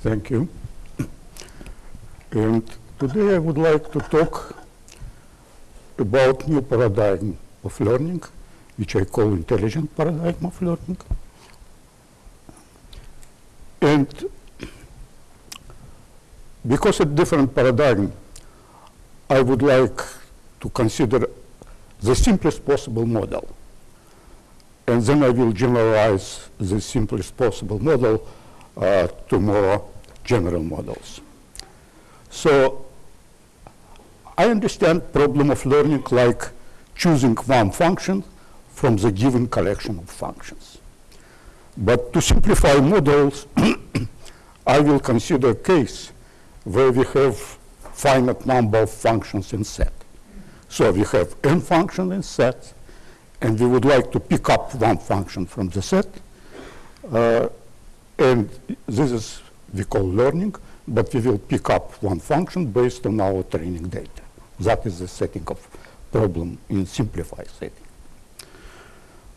Thank you. And today I would like to talk about new paradigm of learning, which I call intelligent paradigm of learning. And because it's different paradigm, I would like to consider the simplest possible model. And then I will generalize the simplest possible model uh, to more general models. So I understand problem of learning like choosing one function from the given collection of functions. But to simplify models, I will consider a case where we have finite number of functions in set. So we have n function in set, and we would like to pick up one function from the set. Uh, and this is, we call learning, but we will pick up one function based on our training data. That is the setting of problem in simplified setting.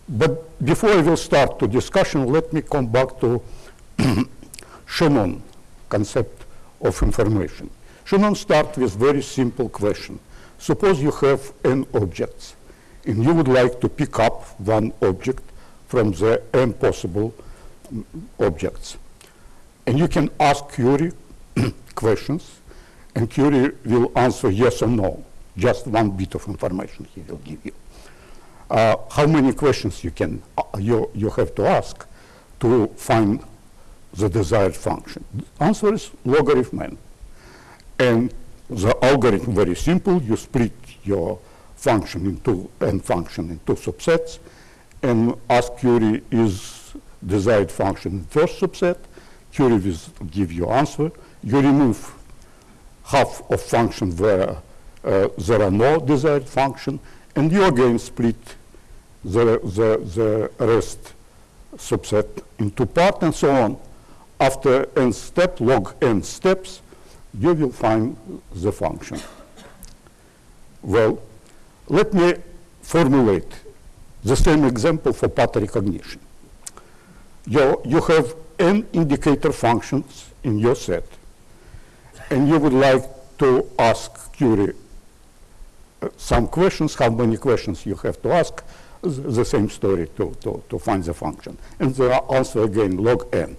But before I will start the discussion, let me come back to Shannon concept of information. Shannon start with very simple question. Suppose you have n objects, and you would like to pick up one object from the n possible mm, objects. And you can ask query questions, and query will answer yes or no. Just one bit of information he will give you. Uh, how many questions you can uh, you you have to ask to find the desired function? The answer is logarithm n. And the algorithm very simple. You split your function into n function into subsets, and ask query is desired function in first subset. Query will give you answer. You remove half of function where uh, there are no desired function, and you again split the, the, the rest subset into part and so on. After n step, log n steps, you will find the function. Well, let me formulate the same example for pattern recognition. You, you have n indicator functions in your set, and you would like to ask query uh, some questions, how many questions you have to ask, the same story to, to, to find the function. And there are also, again, log n.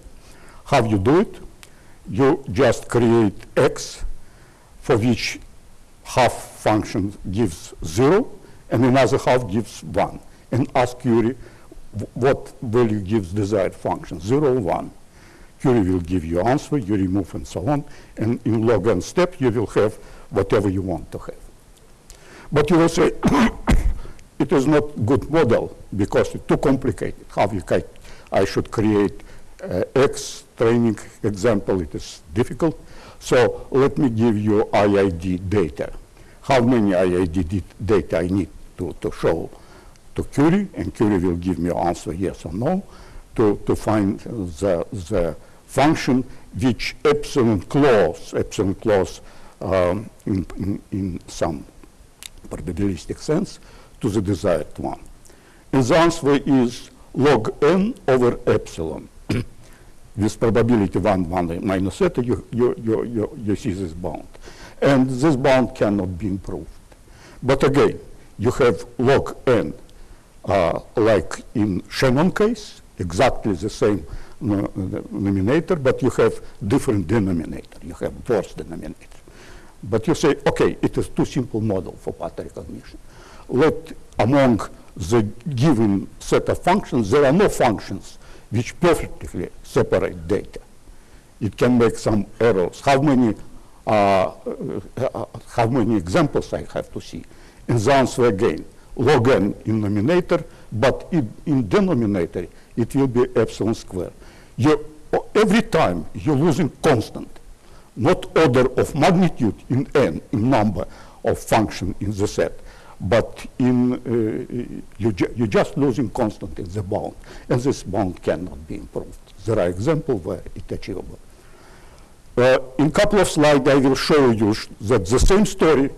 How you do it? You just create x for which half function gives 0 and another half gives 1 and ask query what value gives desired function, 0 or 1. Query will give you answer, you remove and so on, and in log n step you will have whatever you want to have. But you will say, it is not good model because it's too complicated. How you I should create uh, X training example, it is difficult. So let me give you IID data. How many IID data I need to, to show to query, and query will give me answer yes or no, to, to find the, the function which epsilon close, epsilon close um, in, in, in some probabilistic sense, to the desired one. And the answer is log n over epsilon. With probability 1, 1 minus eta, you, you, you, you, you see this bound. And this bound cannot be improved. But again, you have log n, like in Shannon case, exactly the same denominator, but you have different denominator. You have worse denominator. But you say, okay, it is too simple model for pattern recognition. Let among the given set of functions, there are no functions which perfectly separate data. It can make some errors. How many, uh, uh, how many examples I have to see? And the answer again, log n in numerator, but in, in denominator, it will be epsilon square. You, every time you're losing constant, not order of magnitude in n, in number of function in the set, but in, uh, you ju you're just losing constant in the bound, and this bound cannot be improved. There are examples where it's achievable. Uh, in a couple of slides, I will show you sh that the same story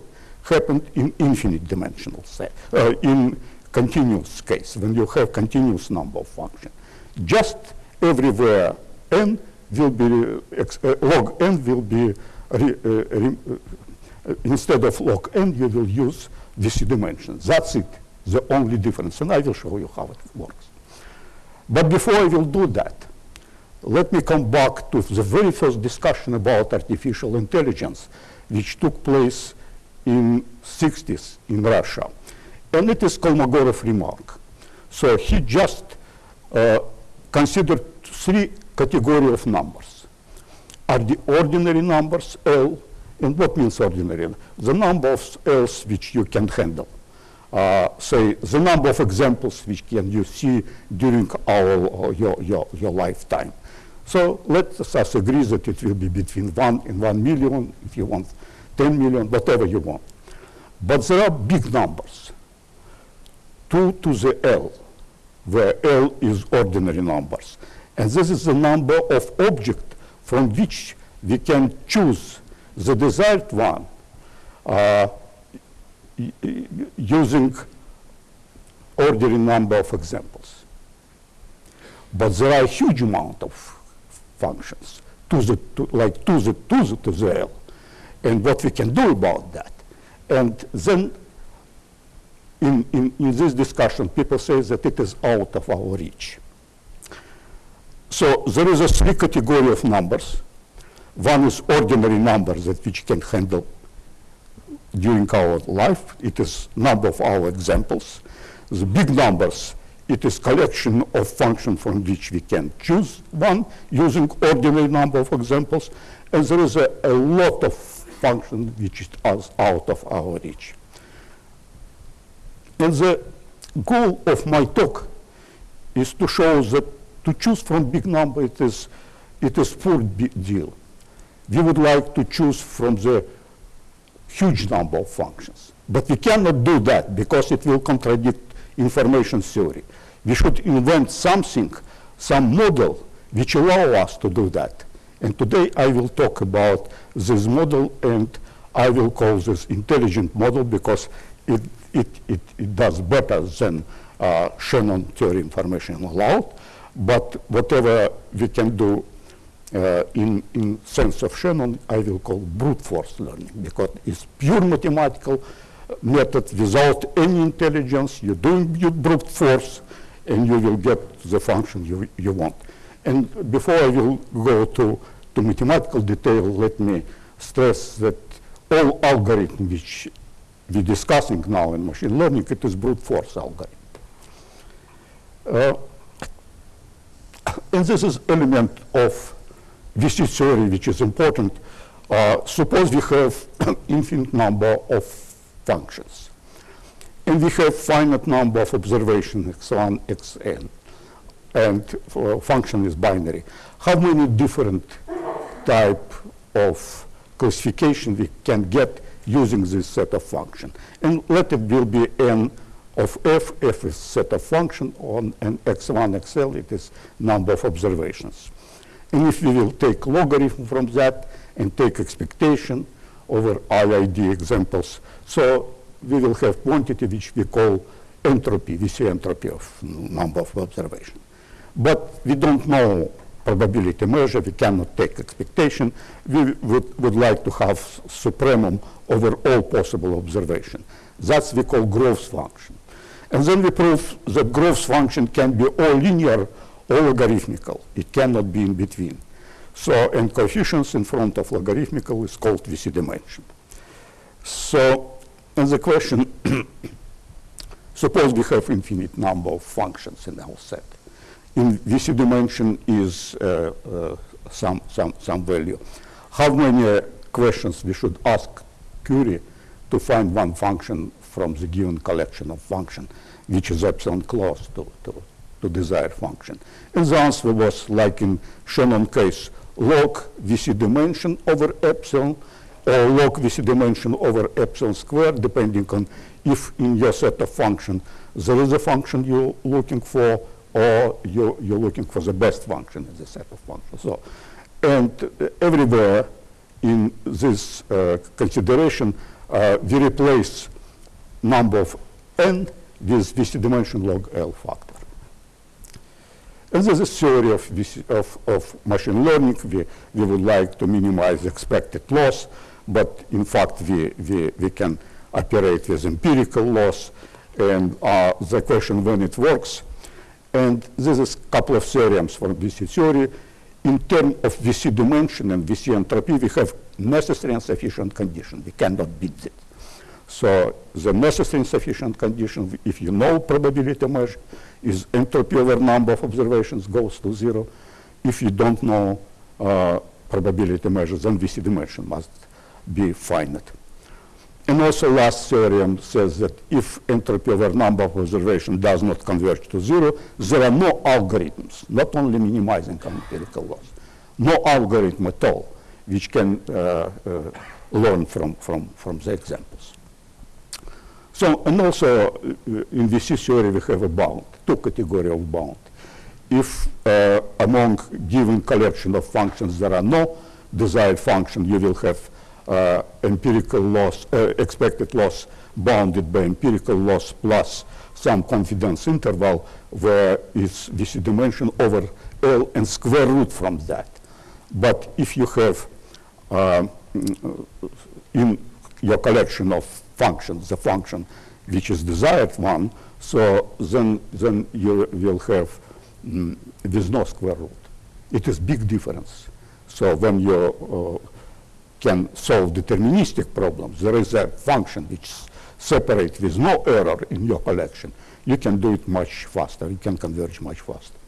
happened in infinite dimensional set, uh, in continuous case, when you have continuous number of functions. Just everywhere n, will be, uh, uh, log n will be, uh, re, uh, instead of log n, you will use this dimension. That's it, the only difference, and I will show you how it works. But before I will do that, let me come back to the very first discussion about artificial intelligence, which took place in 60s in Russia. And it is Kolmogorov remark. So he just uh, considered three categories of numbers. Are the ordinary numbers L, and what means ordinary? The number of L's which you can handle. Uh, say the number of examples which can you see during our your, your, your lifetime. So let us agree that it will be between 1 and 1 million, if you want 10 million, whatever you want. But there are big numbers. 2 to the L, where L is ordinary numbers. And this is the number of object from which we can choose the desired one uh, using ordinary number of examples. But there are a huge amount of functions, to the, to, like the, to the, to the L, and what we can do about that. And then in, in, in this discussion, people say that it is out of our reach. So there is a three category of numbers. One is ordinary numbers that which can handle during our life. It is number of our examples. The big numbers, it is collection of function from which we can choose one using ordinary number of examples. And there is a, a lot of function which is out of our reach. And the goal of my talk is to show that to choose from big number it is, it is poor deal. We would like to choose from the huge number of functions. But we cannot do that because it will contradict information theory. We should invent something, some model which allow us to do that. And today I will talk about this model and I will call this intelligent model because it, it, it, it does better than uh, Shannon theory information allowed. But whatever we can do uh, in, in sense of Shannon, I will call brute force learning because it's pure mathematical method without any intelligence. You're doing brute force and you will get the function you, you want. And before I will go to, mathematical detail, let me stress that all algorithm which we're discussing now in machine learning, it is brute force algorithm. Uh, and this is element of VC theory, which is important. Uh, suppose we have infinite number of functions, and we have finite number of observations, x1, xn, and function is binary. How many different type of classification we can get using this set of function? And let it will be n of f, f is set of function on and x1, xl, it is number of observations. And if we will take logarithm from that and take expectation over IID examples, so we will have quantity which we call entropy, VC entropy of number of observation. But we don't know probability measure, we cannot take expectation. We would, would like to have supremum over all possible observation. That's we call growth function. And then we prove that growth function can be all linear or logarithmical. It cannot be in between. So, and coefficients in front of logarithmical is called VC dimension. So, and the question, suppose we have infinite number of functions in our set. In VC dimension is uh, uh, some, some, some value. How many questions we should ask query to find one function from the given collection of function, which is epsilon close to, to, to desired function? And the answer was like in Shannon case, log VC dimension over epsilon, or log VC dimension over epsilon squared, depending on if in your set of function there is a function you're looking for, or you're, you're looking for the best function in the set of functions. So, and uh, everywhere in this uh, consideration, uh, we replace number of n with VC dimension log L factor. And there's a theory of, VC of, of machine learning. We, we would like to minimize expected loss, but in fact, we, we, we can operate with empirical loss. And uh, the question when it works. And this is a couple of theorems from VC theory. In terms of VC dimension and VC entropy, we have necessary and sufficient condition. We cannot beat it. So the necessary and sufficient condition, if you know probability measure, is entropy over number of observations goes to zero. If you don't know uh, probability measures, then VC dimension must be finite. And also last theorem says that if entropy over number of observations does not converge to zero, there are no algorithms, not only minimizing empirical loss, no algorithm at all, which can uh, uh, learn from, from, from the examples. So, and also uh, in VC theory we have a bound, two category of bound. If uh, among given collection of functions there are no desired function, you will have uh, empirical loss, uh, expected loss bounded by empirical loss plus some confidence interval where it's VC dimension over L and square root from that. But if you have uh, in your collection of functions, the function which is desired one, so then, then you will have mm, with no square root. It is big difference. So when you uh, can solve deterministic problems, there is a function which separates with no error in your collection. You can do it much faster. You can converge much faster.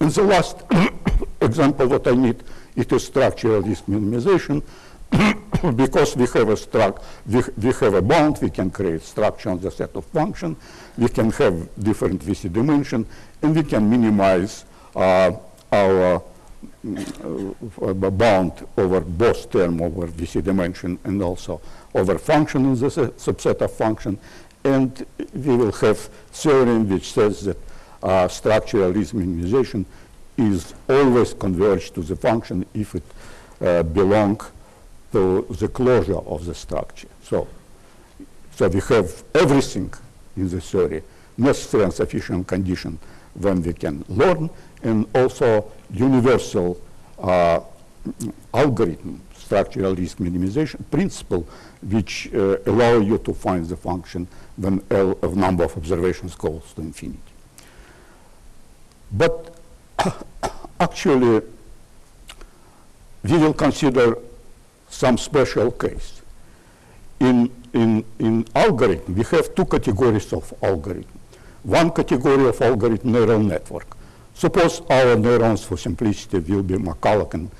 And the last example what I need, it is structural risk minimization. because we have a struct, we, we have a bound, we can create structure on the set of function, we can have different VC dimension, and we can minimize uh, our bound over both term over VC dimension and also over function in the subset of function. And we will have theorem which says that uh, structural risk minimization is always converged to the function if it uh, belong to the closure of the structure. So, so we have everything in the theory, necessary and sufficient condition when we can learn, and also universal uh, algorithm, structural risk minimization principle, which uh, allow you to find the function when L of number of observations goes to infinity. But actually, we will consider some special case. In, in, in algorithm, we have two categories of algorithm. One category of algorithm, neural network. Suppose our neurons, for simplicity, will be McCulloch and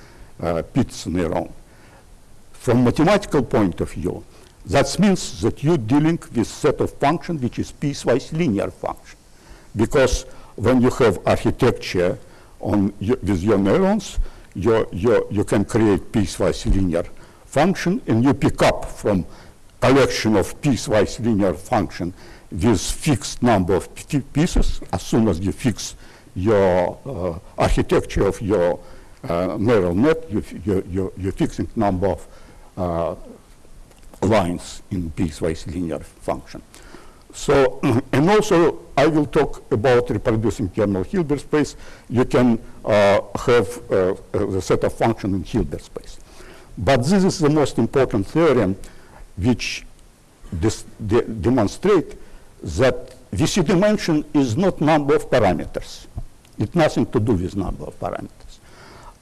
uh, Pitts neuron. From mathematical point of view, that means that you're dealing with set of function which is piecewise linear function. Because when you have architecture on with your neurons, you, you, you can create piecewise linear function and you pick up from collection of piecewise linear function with fixed number of pieces. As soon as you fix your uh, architecture of your uh, neural net, you, you, you, you're fixing number of uh, lines in piecewise linear function. So, and also I will talk about reproducing kernel Hilbert space. You can uh, have uh, the set of function in Hilbert space. But this is the most important theorem which de demonstrate that VC dimension is not number of parameters. It nothing to do with number of parameters.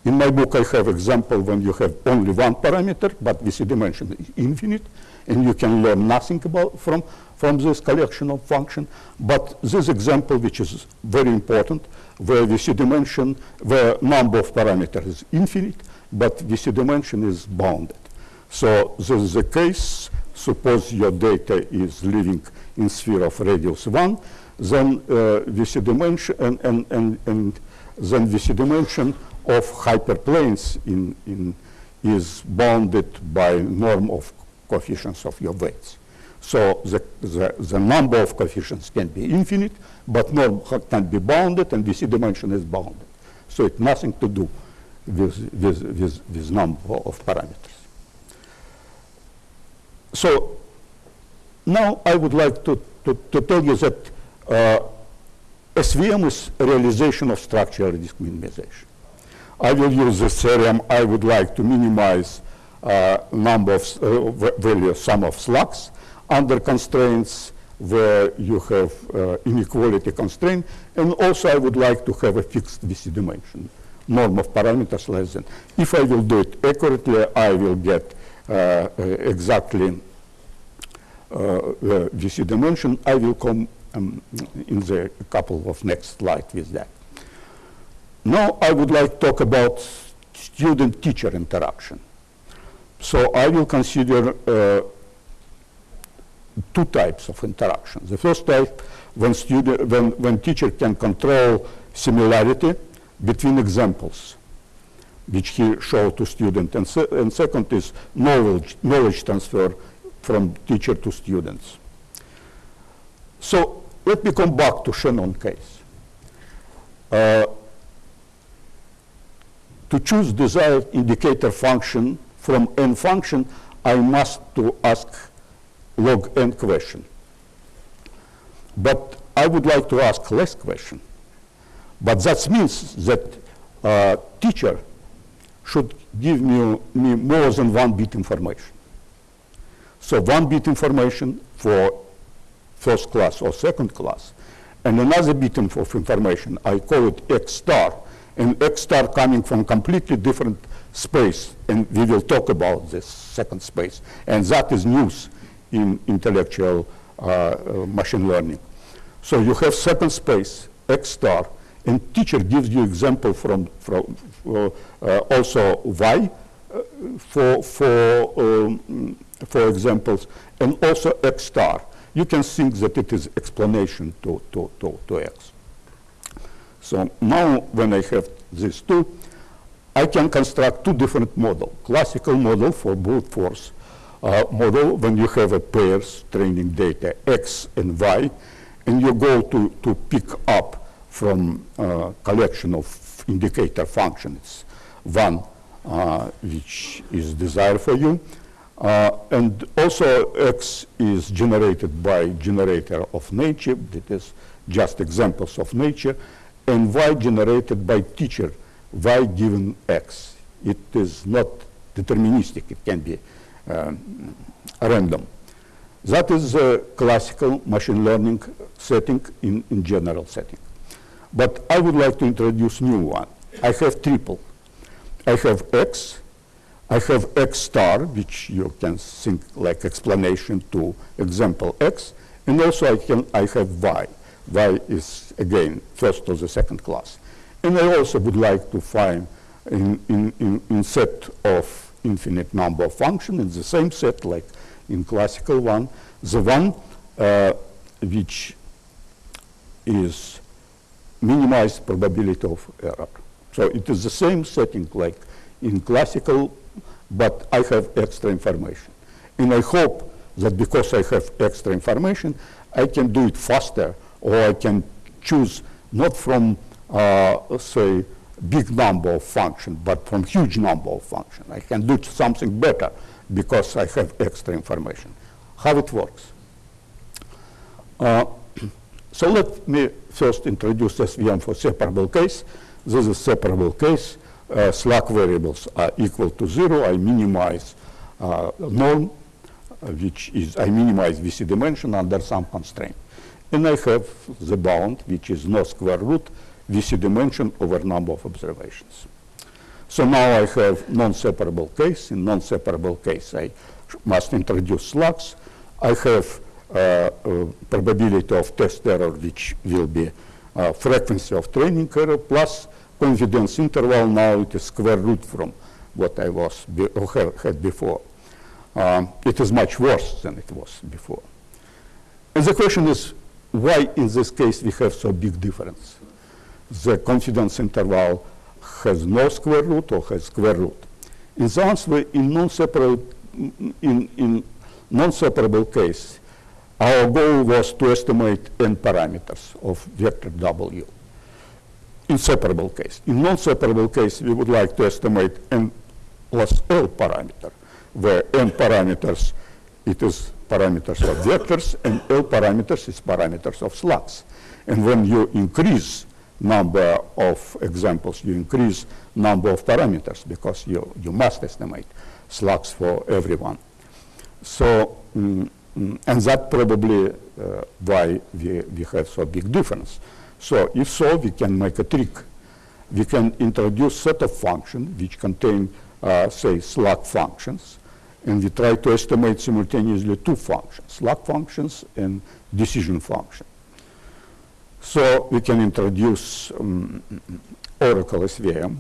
In my book, I have example when you have only one parameter, but VC dimension is infinite, and you can learn nothing about from, from this collection of function. But this example, which is very important, where VC dimension, where number of parameters is infinite, but VC dimension is bounded. So this is the case. Suppose your data is living in sphere of radius 1, then uh, VC dimension and, and, and, and then VC dimension of hyperplanes in, in is bounded by norm of coefficients of your weights. So the, the, the, number of coefficients can be infinite, but norm can be bounded and VC dimension is bounded. So it's nothing to do with, with, with, with number of parameters. So now I would like to, to, to tell you that SVM is a realization of structural risk minimization. I will use this theorem. I would like to minimize uh, number of uh, value sum of slacks under constraints where you have uh, inequality constraint. And also I would like to have a fixed VC dimension, norm of parameters less than. If I will do it accurately, I will get uh, uh, exactly uh, VC dimension. I will come um, in the couple of next slides with that. Now I would like to talk about student-teacher interaction. So I will consider uh, two types of interaction. The first type, when, student, when, when teacher can control similarity between examples, which he showed to student, and, se and second is knowledge, knowledge transfer from teacher to students. So let me come back to Shannon case. Uh, to choose desired indicator function from n function, I must to ask log n question. But I would like to ask less question. But that means that uh, teacher should give me, me more than one bit information. So one bit information for first class or second class, and another bit of information, I call it X star, and X star coming from completely different space, and we will talk about this second space, and that is news in intellectual uh, uh, machine learning. So you have second space, X star, and teacher gives you example from, from uh, uh also Y uh, for, for, um, for examples, and also X star. You can think that it is explanation to, to, to, to X. So now when I have these two, I can construct two different models. Classical model for brute force uh, model when you have a pairs training data X and Y, and you go to, to pick up from uh, collection of indicator functions, one uh, which is desired for you, uh, and also X is generated by generator of nature, that is just examples of nature, and Y generated by teacher, Y given X. It is not deterministic, it can be um, random. That is a classical machine learning setting in, in general setting. But I would like to introduce new one. I have triple. I have X, I have X star, which you can think like explanation to example X, and also I, can, I have Y. Y is, again, first or the second class. And I also would like to find in, in, in, in set of infinite number of functions in the same set like in classical one, the one uh, which is minimized probability of error. So it is the same setting like in classical, but I have extra information. And I hope that because I have extra information, I can do it faster, or I can choose not from, uh, say, big number of functions, but from huge number of functions. I can do something better because I have extra information. How it works? Uh, so let me first introduce SVM for separable case. This is separable case. Uh, slack variables are equal to zero. I minimize uh, norm, uh, which is I minimize VC dimension under some constraint. And I have the bound, which is no square root VC dimension over number of observations. So now I have non-separable case. In non-separable case, I must introduce slacks. I have uh, uh, probability of test error, which will be uh, frequency of training error plus confidence interval. Now it is square root from what I was be had before. Um, it is much worse than it was before. And the question is, why in this case we have so big difference? the confidence interval has no square root or has square root. In the answer, in non-separable in, in non-separable case, our goal was to estimate n parameters of vector W. In separable case. In non-separable case, we would like to estimate n plus L parameter, where n parameters, it is parameters of vectors, and L parameters is parameters of slacks. And when you increase number of examples, you increase number of parameters because you, you must estimate slacks for everyone. So, mm, mm, and that probably uh, why we, we have so big difference. So if so, we can make a trick. We can introduce set of functions which contain, uh, say, slack functions, and we try to estimate simultaneously two functions, slack functions and decision function. So we can introduce um, Oracle SVM.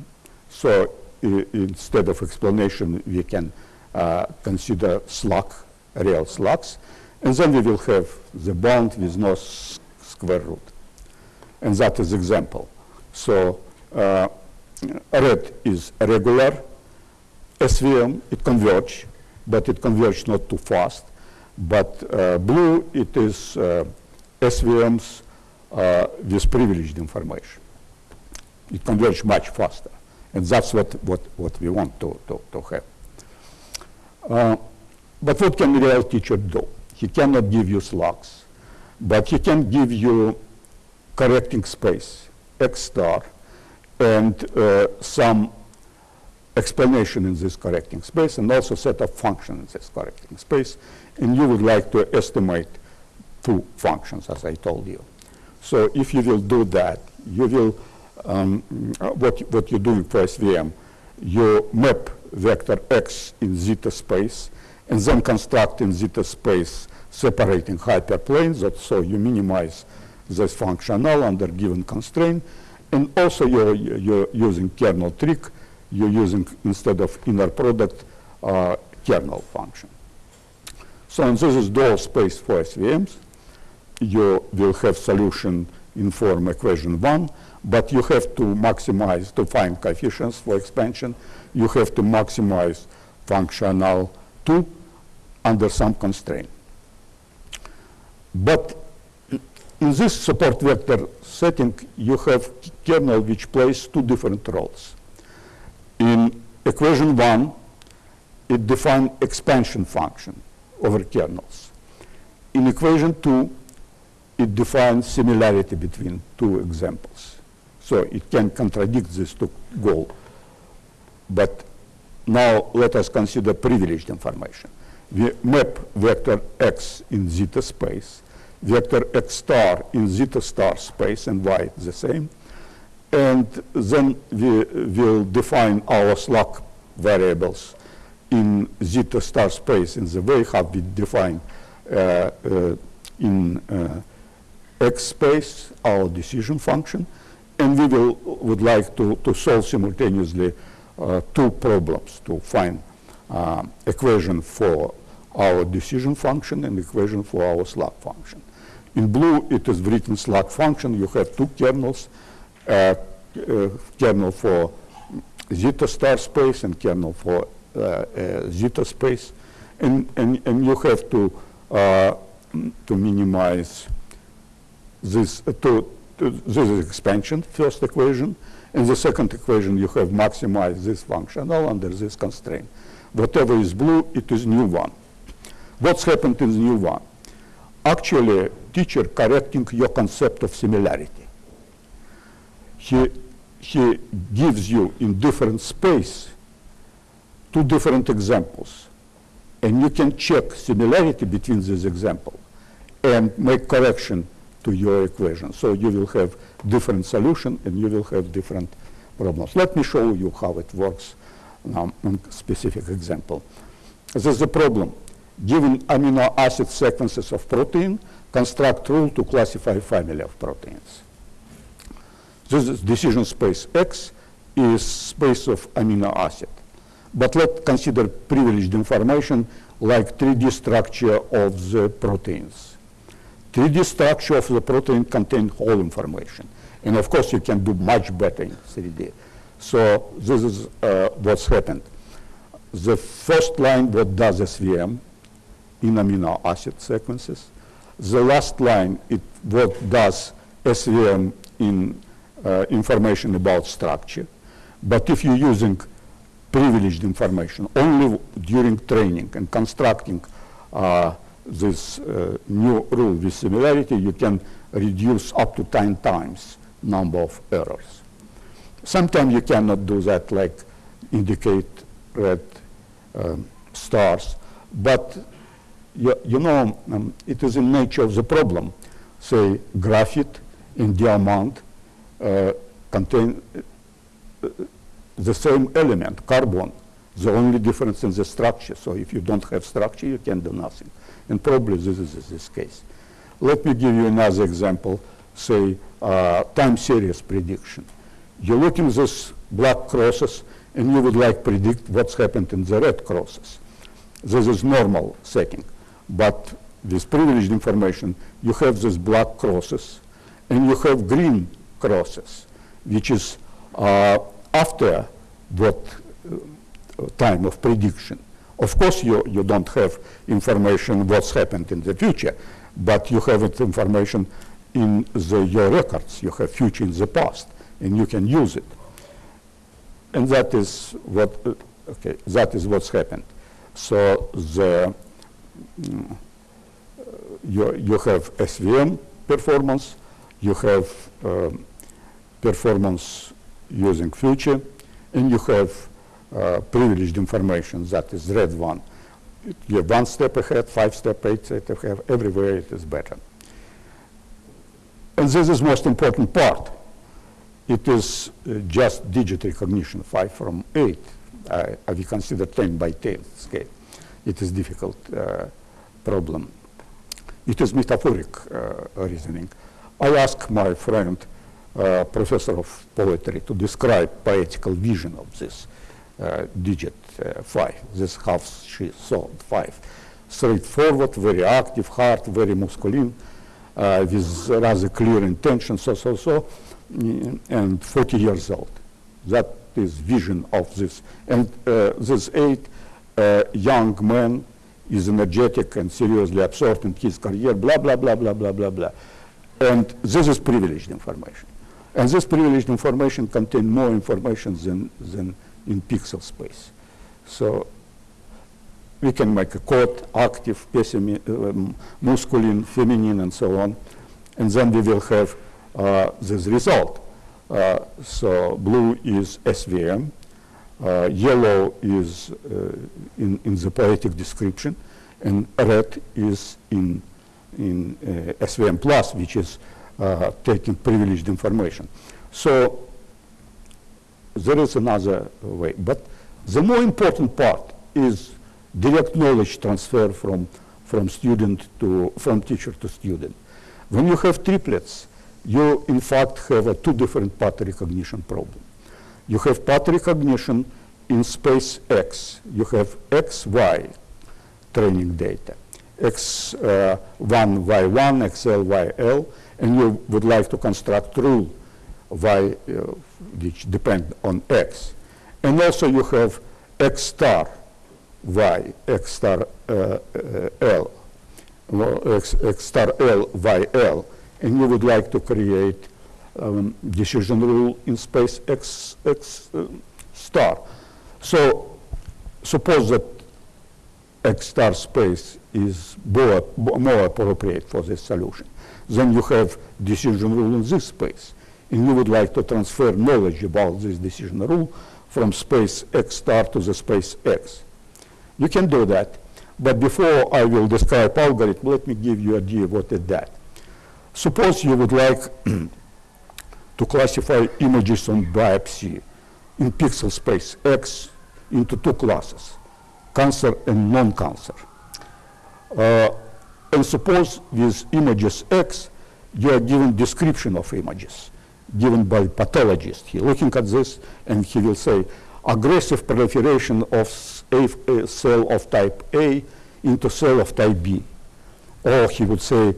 So instead of explanation, we can uh, consider slack, real slacks, and then we will have the bound with no square root. And that is example. So uh, red is regular SVM, it converge, but it converges not too fast. But uh, blue, it is uh, SVMs uh, with privileged information. It converges much faster. And that's what, what, what we want to, to, to have. Uh, but what can a real teacher do? He cannot give you slacks, but he can give you correcting space, X star, and uh, some explanation in this correcting space, and also set of functions in this correcting space. And you would like to estimate two functions, as I told you. So if you will do that, you will, um, what, what you're doing for SVM, you map vector x in zeta space, and then construct in zeta space separating hyperplanes, so you minimize this functional under given constraint, and also you're, you're using kernel trick, you're using, instead of inner product, uh, kernel function. So and this is dual space for SVMs. You will have solution in form equation one, but you have to maximize, to find coefficients for expansion, you have to maximize functional two under some constraint. But in this support vector setting, you have kernel which plays two different roles. In equation one, it defines expansion function over kernels. In equation two, it defines similarity between two examples. So it can contradict these two goals. But now let us consider privileged information. We map vector x in zeta space, vector x star in zeta star space, and y the same. And then we will define our slack variables in zeta star space in the way how we define uh, uh, in uh, x space our decision function. And we will, would like to, to solve simultaneously uh, two problems to find uh, equation for our decision function and equation for our slack function. In blue, it is written slack function. You have two kernels, uh, uh, kernel for zeta star space and kernel for uh, uh, zeta space. And, and, and you have to, uh, to minimize this, to, to, this is expansion, first equation. In the second equation, you have maximized this functional under this constraint. Whatever is blue, it is new one. What's happened in the new one? Actually, teacher correcting your concept of similarity. He, he gives you in different space two different examples. And you can check similarity between these examples and make correction to your equation. So you will have different solution and you will have different problems. Let me show you how it works um, now on specific example. This is the problem. Given amino acid sequences of protein, construct rule to classify family of proteins. This is decision space X is space of amino acid. But let's consider privileged information like 3D structure of the proteins. 3D structure of the protein contains whole information. And of course, you can do much better in 3D. So this is uh, what's happened. The first line, what does SVM in amino acid sequences. The last line, it what does SVM in uh, information about structure. But if you're using privileged information only during training and constructing uh, this uh, new rule with similarity, you can reduce up to 10 times number of errors. Sometimes you cannot do that, like indicate red um, stars, but you, you know, um, it is in nature of the problem. Say, graphite and diamond uh, contain uh, the same element, carbon, the only difference in the structure. So if you don't have structure, you can do nothing. And probably this is this case. Let me give you another example, say uh, time series prediction. You look in this black crosses and you would like predict what's happened in the red crosses. This is normal setting. But with privileged information, you have these black crosses and you have green crosses, which is uh, after what uh, time of prediction. Of course, you, you don't have information what's happened in the future, but you have it information in the, your records. You have future in the past, and you can use it. And that is what, uh, okay, that is what's happened. So the, you, you have SVM performance, you have um, performance using future, and you have uh, privileged information, that is red one. You're one step ahead, five step, eight step ahead, everywhere it is better. And this is most important part. It is uh, just digit recognition, five from eight. Uh, we consider 10 by 10 scale. It is difficult uh, problem. It is metaphoric uh, reasoning. I ask my friend, uh, professor of poetry, to describe poetical vision of this digit 5, this half she saw 5. Straightforward, very active, hard, very masculine, with rather clear intention, so, so, so, mm, and 40 years old. That is vision of this. And this eight uh, young man is energetic and seriously absorbed in his career, blah, blah, blah, blah, blah, blah, blah. And this is privileged information. And this privileged information contains more information than, than in pixel space. So we can make a code, active, um, masculine, feminine, and so on. And then we will have uh, this result. Uh, so blue is SVM, uh, yellow is uh, in, in the poetic description, and red is in, in uh, SVM plus, which is uh, taking privileged information. So there is another way. But the more important part is direct knowledge transfer from, from student to, from teacher to student. When you have triplets, you in fact have a two different pattern recognition problem. You have pattern recognition in space X. You have X, Y training data. X, uh, 1, Y1, XL, YL, and you would like to construct rule Y uh, which depend on x. And also you have x star y, x star uh, uh, l, x, x star l, y l, and you would like to create um, decision rule in space x, x uh, star. So suppose that x star space is more, more appropriate for this solution. Then you have decision rule in this space and you would like to transfer knowledge about this decision rule from space x star to the space x. You can do that, but before I will describe algorithm, let me give you an idea what is that. Suppose you would like to classify images on biopsy in pixel space X into two classes, cancer and non-cancer. Uh, and suppose with images X, you are given description of images given by pathologist. He looking at this and he will say aggressive proliferation of a cell of type A into cell of type B. Or he would say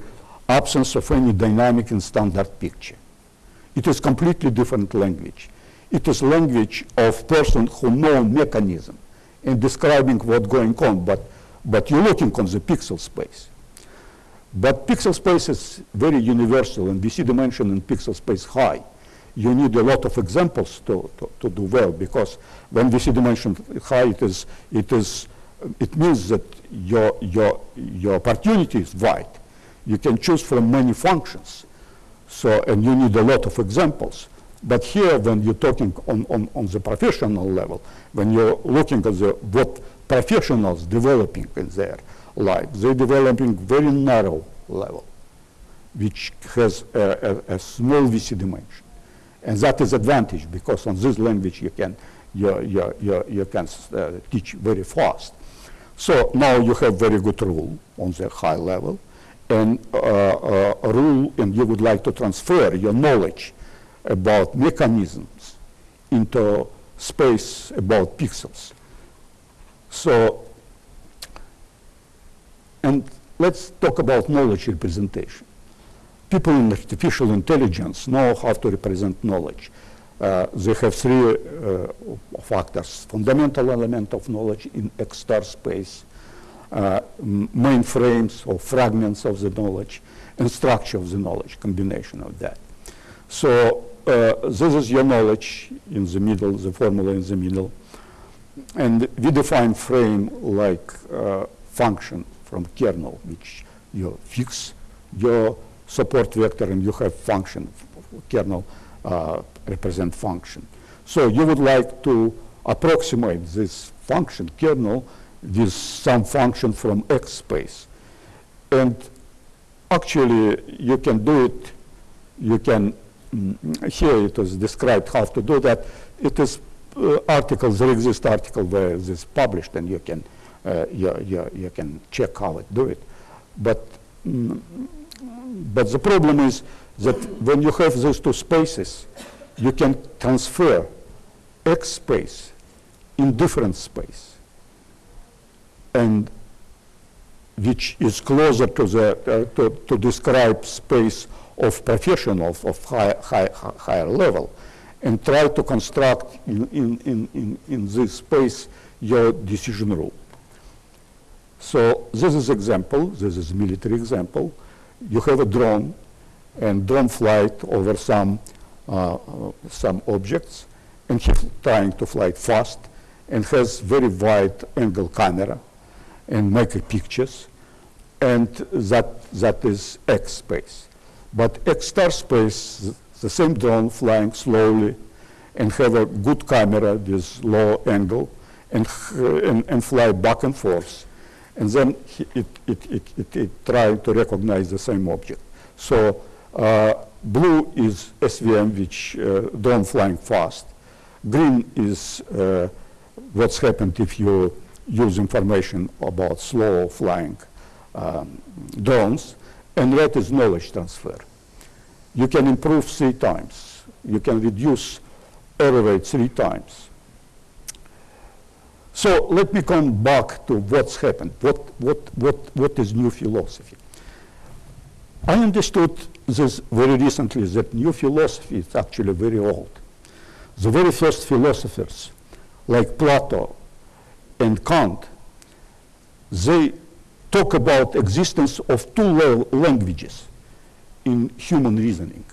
absence of any dynamic in standard picture. It is completely different language. It is language of person who know mechanism in describing what's going on, but, but you're looking on the pixel space. But pixel space is very universal, and VC dimension in pixel space high. You need a lot of examples to, to, to do well, because when VC dimension high, it, is, it, is, it means that your, your, your opportunity is wide. You can choose from many functions. So, and you need a lot of examples. But here, when you're talking on, on, on the professional level, when you're looking at the, what professionals developing in their life, they're developing very narrow level, which has a, a, a small VC dimension. And that is advantage because on this language you can, you, you, you, you can uh, teach very fast. So now you have very good rule on the high level and uh, uh, rule and you would like to transfer your knowledge about mechanisms into space about pixels. So, and let's talk about knowledge representation. People in artificial intelligence know how to represent knowledge. Uh, they have three uh, factors, fundamental element of knowledge in X-star space, uh, mainframes or fragments of the knowledge, and structure of the knowledge, combination of that. So uh, this is your knowledge in the middle, the formula in the middle. And we define frame like uh, function from kernel, which you fix your support vector and you have function, kernel uh, represent function. So you would like to approximate this function, kernel, with some function from X space. And actually, you can do it, you can, mm, here it is described how to do that. It is uh, articles, there exist article where this is published and you can, uh, you, you, you can check how it do it. But, mm, but the problem is that when you have these two spaces, you can transfer X space in different space and which is closer to the uh, to, to describe space of professionals of high, high, higher level and try to construct in, in, in, in, in this space your decision rule. So this is example, this is military example. You have a drone and drone flight over some, uh, some objects and he's trying to fly fast and has very wide angle camera and make pictures and that, that is X space. But X star space the same drone flying slowly and have a good camera with low angle and, and, and, fly back and forth. And then it, it, it, it, it tries to recognize the same object. So uh, blue is SVM, which uh, drone flying fast. Green is uh, what's happened if you use information about slow flying um, drones. And red is knowledge transfer you can improve three times. You can reduce error rate three times. So let me come back to what's happened. What, what, what, what is new philosophy? I understood this very recently that new philosophy is actually very old. The very first philosophers, like Plato and Kant, they talk about existence of two languages in human reasoning.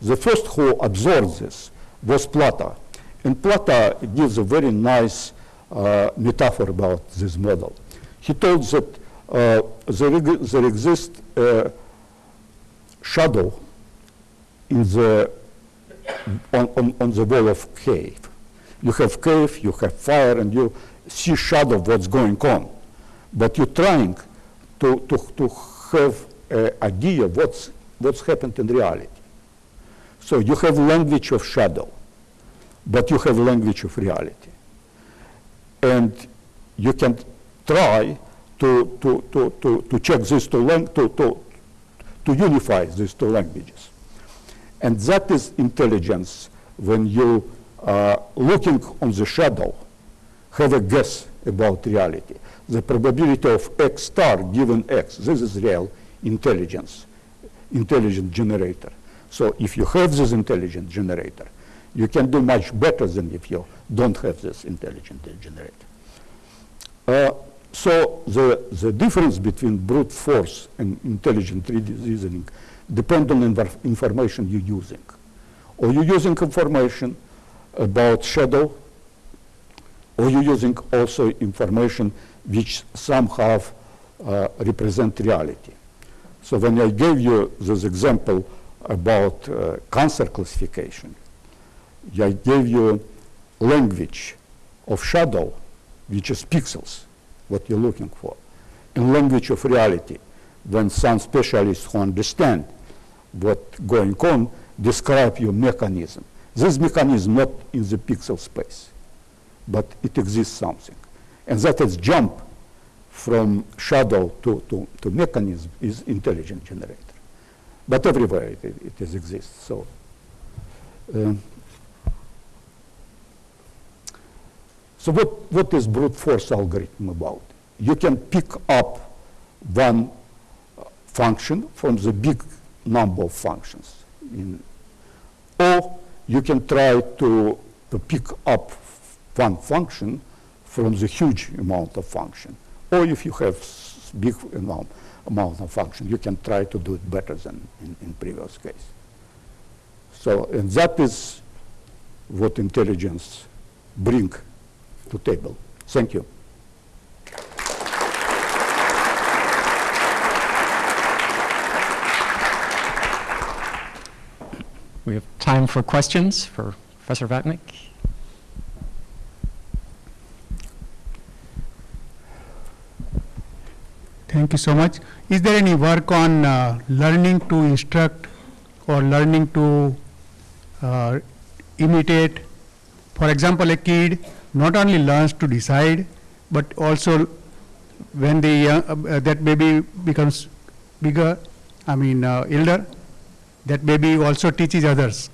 The first who observed this was Plato. And Plato gives a very nice uh, metaphor about this model. He told that uh, there, there exists a shadow in the, on, on, on the wall of cave. You have cave, you have fire, and you see shadow of what's going on. But you're trying to, to, to have an idea what's what's happened in reality. So you have language of shadow, but you have language of reality. And you can try to, to, to, to, to check these two, to, to, to unify these two languages. And that is intelligence when you are looking on the shadow, have a guess about reality. The probability of X star given X, this is real intelligence intelligent generator. So if you have this intelligent generator, you can do much better than if you don't have this intelligent generator. Uh, so the, the difference between brute force and intelligent reasoning depends on inf information you're using. Or you're using information about shadow, or you're using also information which somehow uh, represent reality. So when I gave you this example about uh, cancer classification. I gave you language of shadow, which is pixels, what you're looking for, and language of reality, when some specialists who understand what's going on describe your mechanism. This mechanism not in the pixel space, but it exists something. And that is jump from shadow to, to, to mechanism is intelligent generator. But everywhere it, it, it exists. So, um, so what, what is brute force algorithm about? You can pick up one function from the big number of functions. In, or you can try to, to pick up one function from the huge amount of function. Or if you have big amount, amount of function, you can try to do it better than in, in previous case. So, and that is what intelligence bring to table. Thank you. We have time for questions for Professor Vapnik. Thank you so much. Is there any work on uh, learning to instruct or learning to uh, imitate? For example, a kid not only learns to decide, but also when the uh, uh, that baby becomes bigger, I mean uh, elder, that baby also teaches others.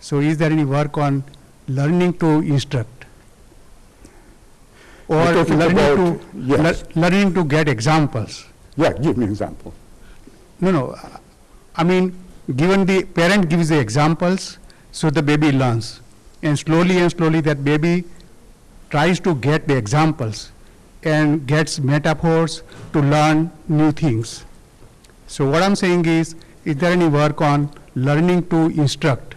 So, is there any work on learning to instruct? Or learning about- to yes. lear- learning to get examples? Yeah, give me example. No, no. I mean, given the parent gives the examples, so the baby learns. And slowly and slowly that baby tries to get the examples and gets metaphors to learn new things. So what I'm saying is, is there any work on learning to instruct,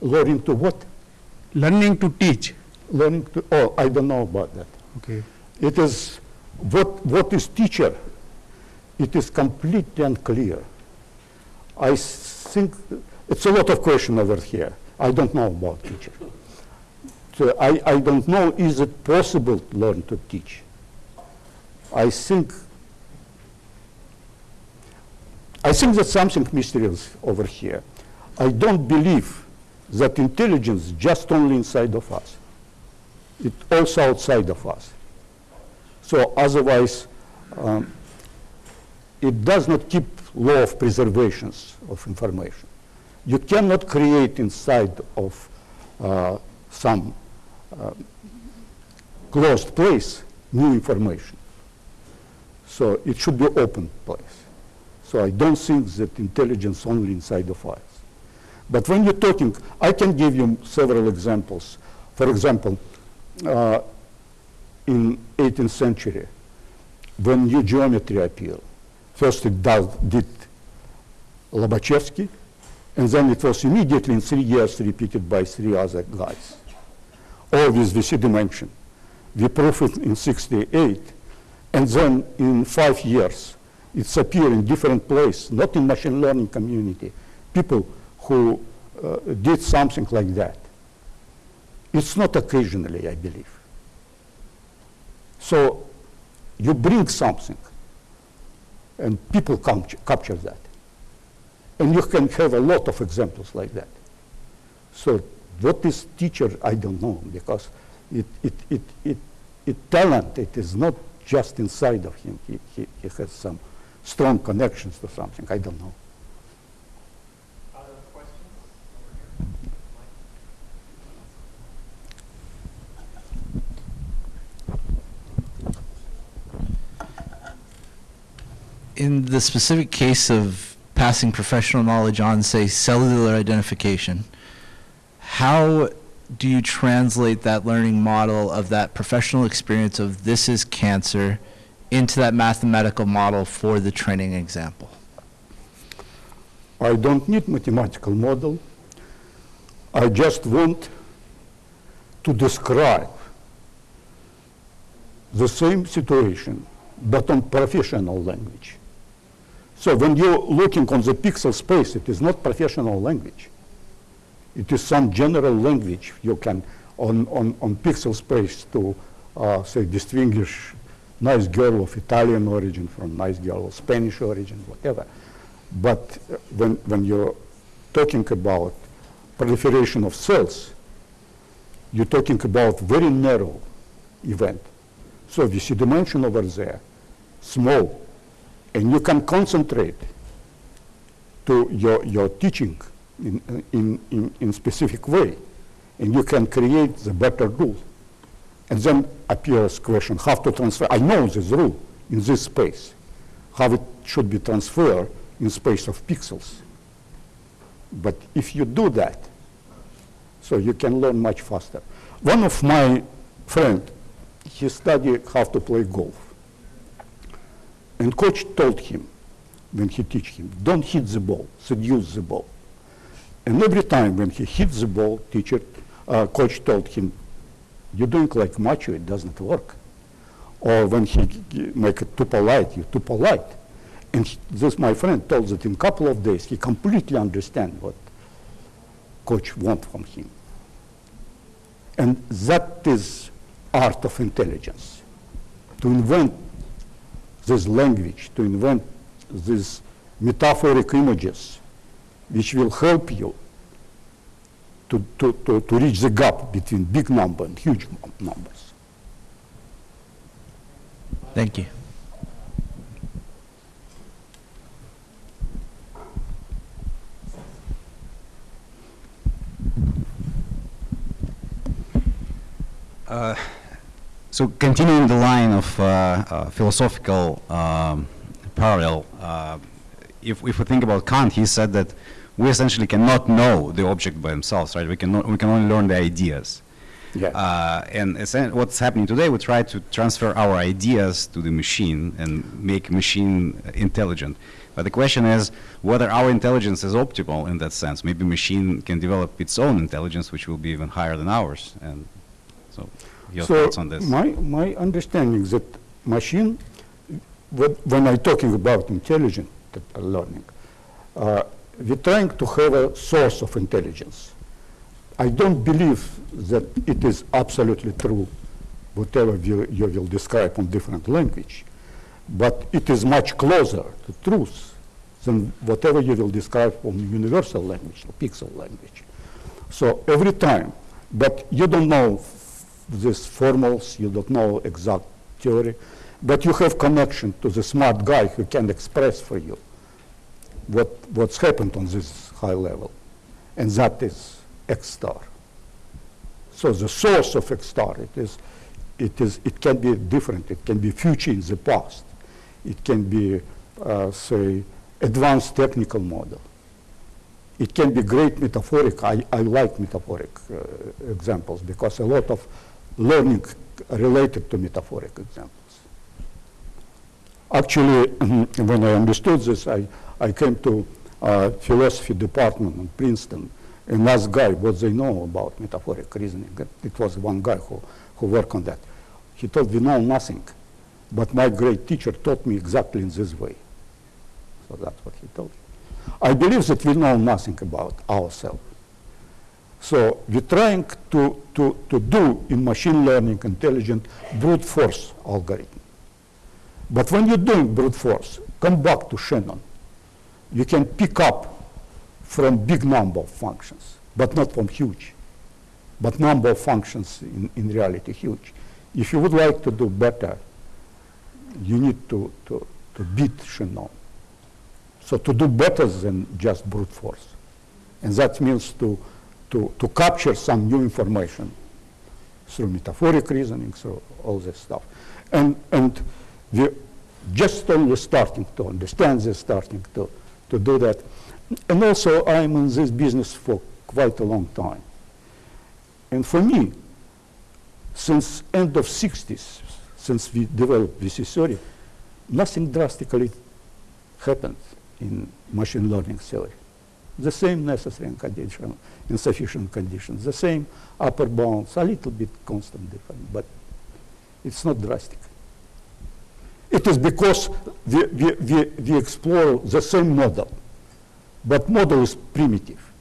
Learning to what? learning to teach? Learning to, oh, I don't know about that. Okay. It is, what, what is teacher? It is completely unclear. I think, it's a lot of question over here. I don't know about teacher. So I, I don't know, is it possible to learn to teach? I think, I think that something mysterious over here. I don't believe that intelligence just only inside of us. It's also outside of us. So otherwise, um, it does not keep law of preservations of information. You cannot create inside of uh, some uh, closed place new information. So it should be open place. So I don't think that intelligence only inside of us. But when you're talking, I can give you several examples. For example, uh, in 18th century, when new geometry appeared, first it does, did Lobachevsky, and then it was immediately in three years repeated by three other guys, all with VC dimension. We proved it in 68, and then in five years, it's appeared in different places, not in machine learning community, people who uh, did something like that. It's not occasionally, I believe. So you bring something, and people capture, capture that. And you can have a lot of examples like that. So what is teacher, I don't know, because it, it, it, it, it talent, it is not just inside of him. He, he, he has some strong connections to something, I don't know. In the specific case of passing professional knowledge on, say, cellular identification, how do you translate that learning model of that professional experience of this is cancer into that mathematical model for the training example? I don't need mathematical model. I just want to describe the same situation, but on professional language. So when you're looking on the pixel space, it is not professional language. It is some general language you can, on, on, on pixel space to, uh, say, distinguish nice girl of Italian origin from nice girl of Spanish origin, whatever. But uh, when, when you're talking about proliferation of cells, you're talking about very narrow event. So VC dimension over there, small, and you can concentrate to your, your teaching in, in, in, in specific way, and you can create the better rule. And then appears question, how to transfer, I know this rule in this space, how it should be transferred in space of pixels. But if you do that, so you can learn much faster. One of my friend, he studied how to play golf. And coach told him, when he teach him, don't hit the ball, seduce the ball. And every time when he hit the ball, teacher, uh, coach told him, you're doing like macho, it doesn't work. Or when he make it too polite, you're too polite. And he- this, my friend, told that in a couple of days, he completely understand what coach want from him. And that is art of intelligence. To invent this language, to invent these metaphoric images, which will help you to, to, to, to reach the gap between big number and huge numbers. Thank you. Uh, So continuing the line of uh, uh, philosophical um, parallel, uh, if, if we think about Kant, he said that we essentially cannot know the object by themselves, right? We can, we can only learn the ideas. Yeah. Uh, and what's happening today, we try to transfer our ideas to the machine and make machine intelligent. But the question is whether our intelligence is optimal in that sense. Maybe machine can develop its own intelligence, which will be even higher than ours. And so, your so thoughts on this? My, my understanding that machine, when I'm talking about intelligent learning, uh, we're trying to have a source of intelligence. I don't believe that it is absolutely true, whatever you, you will describe on different language, but it is much closer to truth than whatever you will describe on universal language, or pixel language. So every time, but you don't know these formals, you don't know exact theory, but you have connection to the smart guy who can express for you what, what's happened on this high level, and that is X star. So the source of X star, it is, it is, it can be different. It can be future in the past. It can be, uh, say, advanced technical model. It can be great metaphoric. I, I like metaphoric uh, examples because a lot of learning related to metaphoric examples. Actually, when I understood this, I, I came to uh, philosophy department in Princeton and asked guy what they know about metaphoric reasoning. It- was one guy who, who worked on that. He told we know nothing, but my great teacher taught me exactly in this way. So that's what he told me. I believe that we know nothing about ourselves. So we're trying to, to, to do in machine learning intelligent brute force algorithm. But when you're doing brute force, come back to Shannon. You can pick up from big number of functions, but not from huge. But number of functions in, in reality huge. If you would like to do better, you need to, to, to beat Shannon. So to do better than just brute force. And that means to, to, to capture some new information through metaphoric reasoning, through all this stuff. And, and we're just only starting to understand this, starting to, to do that. And also, I'm in this business for quite a long time. And for me, since end of 60s, since we developed VC theory, nothing drastically happened in machine learning theory. The same necessary and condition, insufficient conditions, the same upper bounds, a little bit constant different, but it's not drastic. It is because we, we, we, we explore the same model, but model is primitive.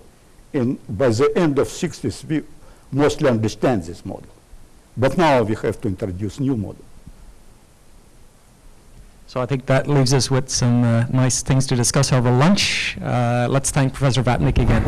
And by the end of 60s, we mostly understand this model. But now we have to introduce new model. So I think that leaves us with some uh, nice things to discuss over lunch. Uh, Let's thank Professor Vapnik again.